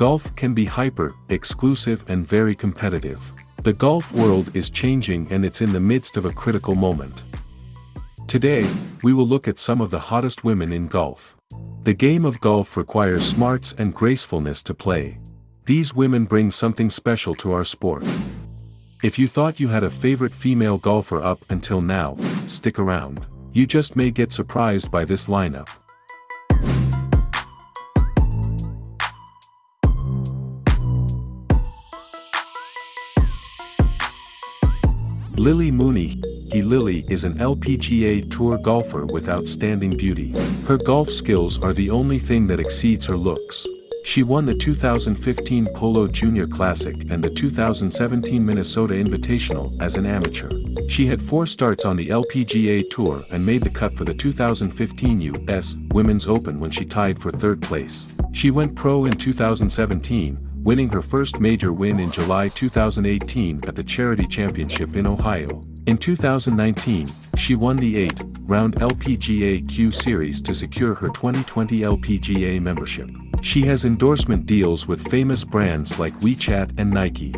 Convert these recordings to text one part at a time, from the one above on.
Golf can be hyper, exclusive and very competitive. The golf world is changing and it's in the midst of a critical moment. Today, we will look at some of the hottest women in golf. The game of golf requires smarts and gracefulness to play. These women bring something special to our sport. If you thought you had a favorite female golfer up until now, stick around. You just may get surprised by this lineup. Lily Muni He Lily is an LPGA Tour golfer with outstanding beauty. Her golf skills are the only thing that exceeds her looks. She won the 2015 Polo Junior Classic and the 2017 Minnesota Invitational as an amateur. She had four starts on the LPGA Tour and made the cut for the 2015 U.S. Women's Open when she tied for third place. She went pro in 2017, winning her first major win in July 2018 at the Charity Championship in Ohio. In 2019, she won the 8-round LPGA Q Series to secure her 2020 LPGA membership. She has endorsement deals with famous brands like WeChat and Nike.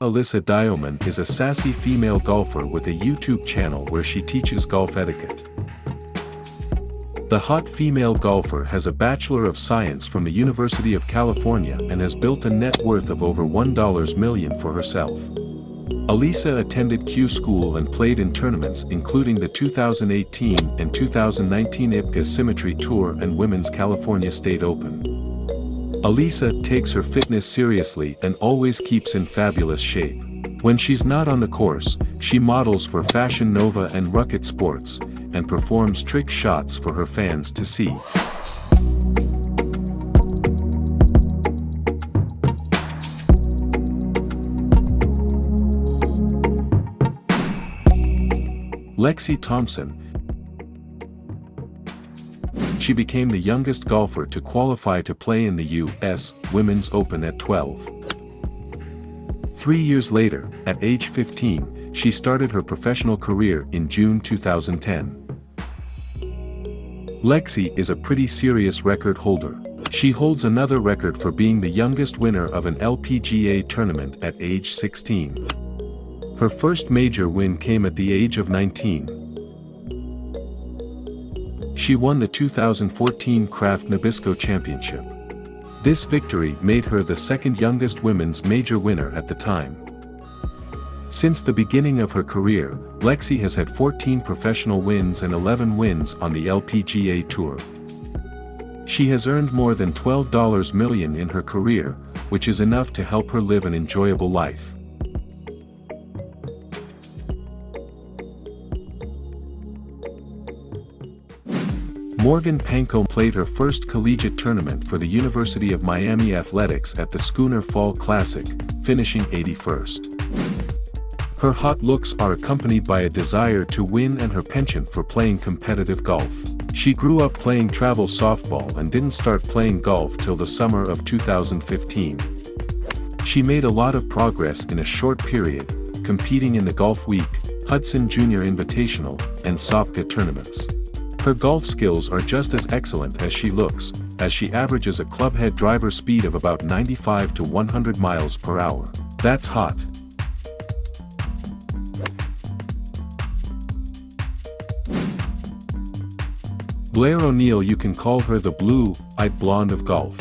Alyssa Diamond is a sassy female golfer with a YouTube channel where she teaches golf etiquette. The hot female golfer has a Bachelor of Science from the University of California and has built a net worth of over 1 million for herself. Alyssa attended Q School and played in tournaments including the 2018 and 2019 LPGA Symetra Tour and Women's California State Open. Alyssa takes her fitness seriously and always keeps in fabulous shape. When she's not on the course, she models for Fashion Nova and Rocket Sports, and performs trick shots for her fans to see. Lexi Thompson She became the youngest golfer to qualify to play in the U.S. Women's Open at 12. Three years later, at age 15, she started her professional career in June 2010. Lexi is a pretty serious record holder. She holds another record for being the youngest winner of an LPGA tournament at age 16. Her first major win came at the age of 19. She won the 2014 Kraft Nabisco Championship. This victory made her the second youngest women's major winner at the time. Since the beginning of her career, Lexi has had 14 professional wins and 11 wins on the LPGA Tour. She has earned more than $12 million in her career, which is enough to help her live an enjoyable life. Morgan Panko played her first collegiate tournament for the University of Miami Athletics at the Schooner Fall Classic, finishing 81st. Her hot looks are accompanied by a desire to win and her penchant for playing competitive golf. She grew up playing travel softball and didn't start playing golf till the summer of 2015. She made a lot of progress in a short period, competing in the Golf Week, Hudson Junior Invitational, and Sopka tournaments. Her golf skills are just as excellent as she looks, as she averages a clubhead driver speed of about 95 to 100 miles per hour. That's hot. Blair O'Neal you can call her the blue-eyed blonde of golf.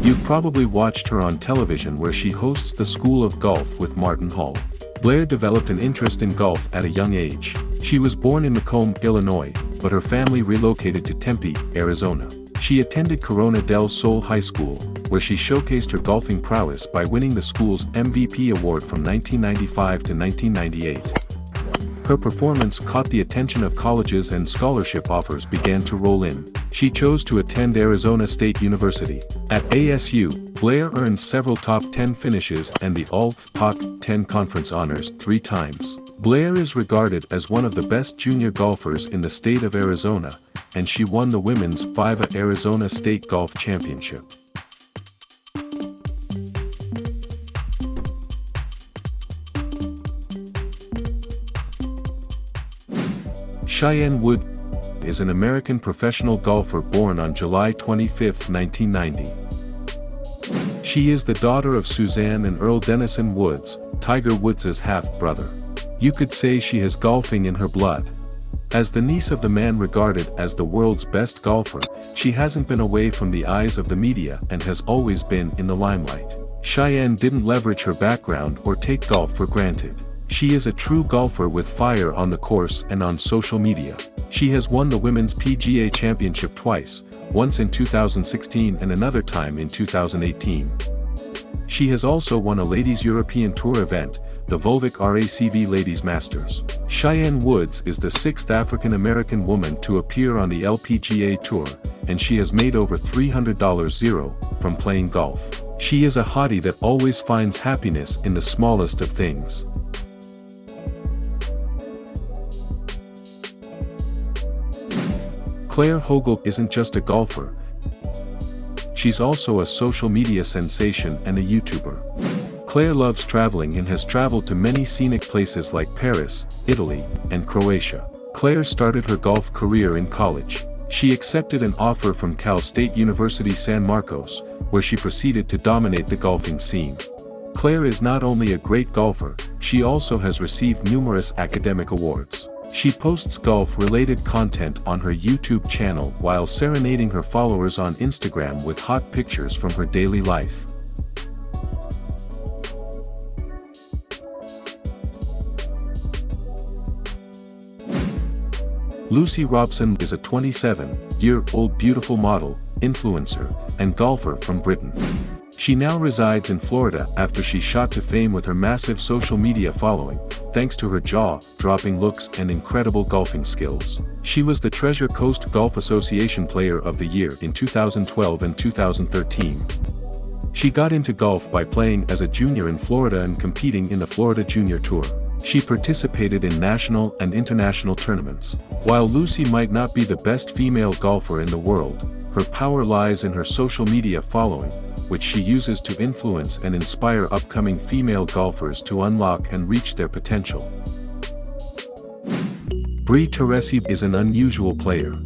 You've probably watched her on television where she hosts the School of Golf with Martin Hall. Blair developed an interest in golf at a young age. She was born in Macomb, Illinois, but her family relocated to Tempe, Arizona. She attended Corona del Sol High School, where she showcased her golfing prowess by winning the school's MVP award from 1995 to 1998. Her performance caught the attention of colleges and scholarship offers began to roll in. She chose to attend Arizona State University. At ASU, Blair earned several top 10 finishes and the All-Pac 10 conference honors three times. Blair is regarded as one of the best junior golfers in the state of Arizona, and she won the women's FIVA Arizona State Golf Championship. Cheyenne Wood is an American professional golfer born on July 25, 1990. She is the daughter of Suzanne and Earl Dennison Woods, Tiger Woods' half-brother. You could say she has golfing in her blood. As the niece of the man regarded as the world's best golfer, she hasn't been away from the eyes of the media and has always been in the limelight. Cheyenne didn't leverage her background or take golf for granted. She is a true golfer with fire on the course and on social media. She has won the Women's PGA Championship twice, once in 2016 and another time in 2018. She has also won a Ladies European Tour event, the Volvik RACV Ladies Masters. Cheyenne Woods is the sixth African-American woman to appear on the LPGA Tour, and she has made over $300 zero from playing golf. She is a hottie that always finds happiness in the smallest of things. Claire Hogle isn't just a golfer. She's also a social media sensation and a YouTuber. Claire loves traveling and has traveled to many scenic places like Paris, Italy, and Croatia. Claire started her golf career in college. She accepted an offer from Cal State University San Marcos, where she proceeded to dominate the golfing scene. Claire is not only a great golfer, she also has received numerous academic awards. She posts golf-related content on her YouTube channel while serenading her followers on Instagram with hot pictures from her daily life. Lucy Robson is a 27-year-old beautiful model, influencer, and golfer from Britain. She now resides in Florida after she shot to fame with her massive social media following, thanks to her jaw-dropping looks and incredible golfing skills. She was the Treasure Coast Golf Association Player of the Year in 2012 and 2013. She got into golf by playing as a junior in Florida and competing in the Florida Junior Tour. She participated in national and international tournaments. While Lucy might not be the best female golfer in the world, her power lies in her social media following, which she uses to influence and inspire upcoming female golfers to unlock and reach their potential. Brie Teresi is an unusual player.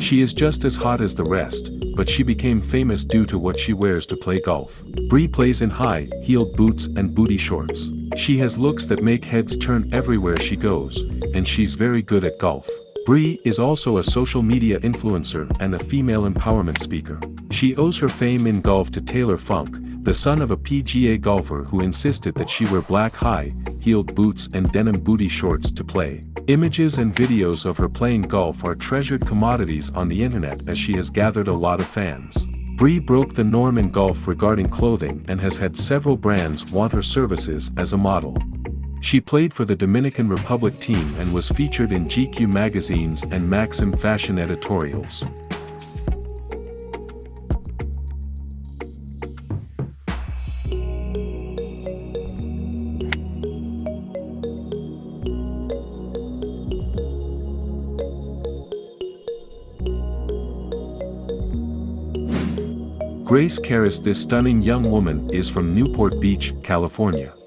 She is just as hot as the rest, but she became famous due to what she wears to play golf. Brie plays in high-heeled boots and booty shorts. She has looks that make heads turn everywhere she goes, and she's very good at golf. Brie is also a social media influencer and a female empowerment speaker. She owes her fame in golf to Taylor Funk, the son of a PGA golfer who insisted that she wear black high-heeled boots and denim booty shorts to play. Images and videos of her playing golf are treasured commodities on the internet as she has gathered a lot of fans. Brie broke the norm in golf regarding clothing and has had several brands want her services as a model. She played for the Dominican Republic team and was featured in GQ magazines and Maxim fashion editorials. Grace Charis This stunning young woman is from Newport Beach, California.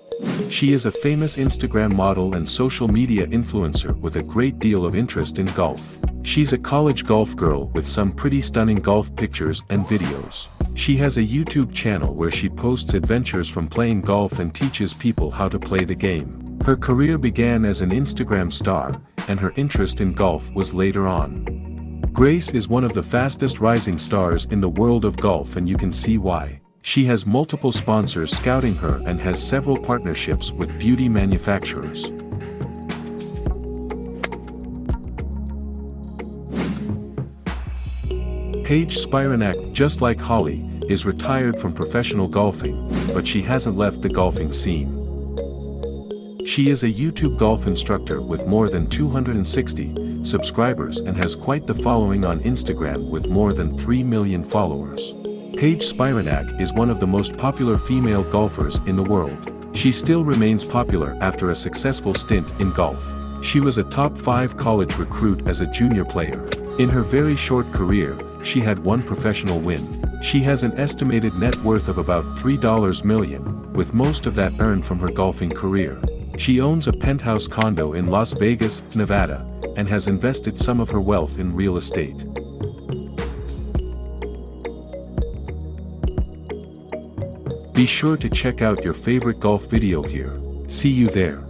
She is a famous Instagram model and social media influencer with a great deal of interest in golf. She's a college golf girl with some pretty stunning golf pictures and videos. She has a YouTube channel where she posts adventures from playing golf and teaches people how to play the game. Her career began as an Instagram star, and her interest in golf was later on. Grace is one of the fastest rising stars in the world of golf and you can see why. She has multiple sponsors scouting her and has several partnerships with beauty manufacturers. Paige Spiranak, just like Holly, is retired from professional golfing, but she hasn't left the golfing scene. She is a YouTube golf instructor with more than 260 subscribers and has quite the following on Instagram with more than 3 million followers. Paige Spiranak is one of the most popular female golfers in the world. She still remains popular after a successful stint in golf. She was a top 5 college recruit as a junior player. In her very short career, she had one professional win. She has an estimated net worth of about $3 million, with most of that earned from her golfing career. She owns a penthouse condo in Las Vegas, Nevada, and has invested some of her wealth in real estate. Be sure to check out your favorite golf video here. See you there.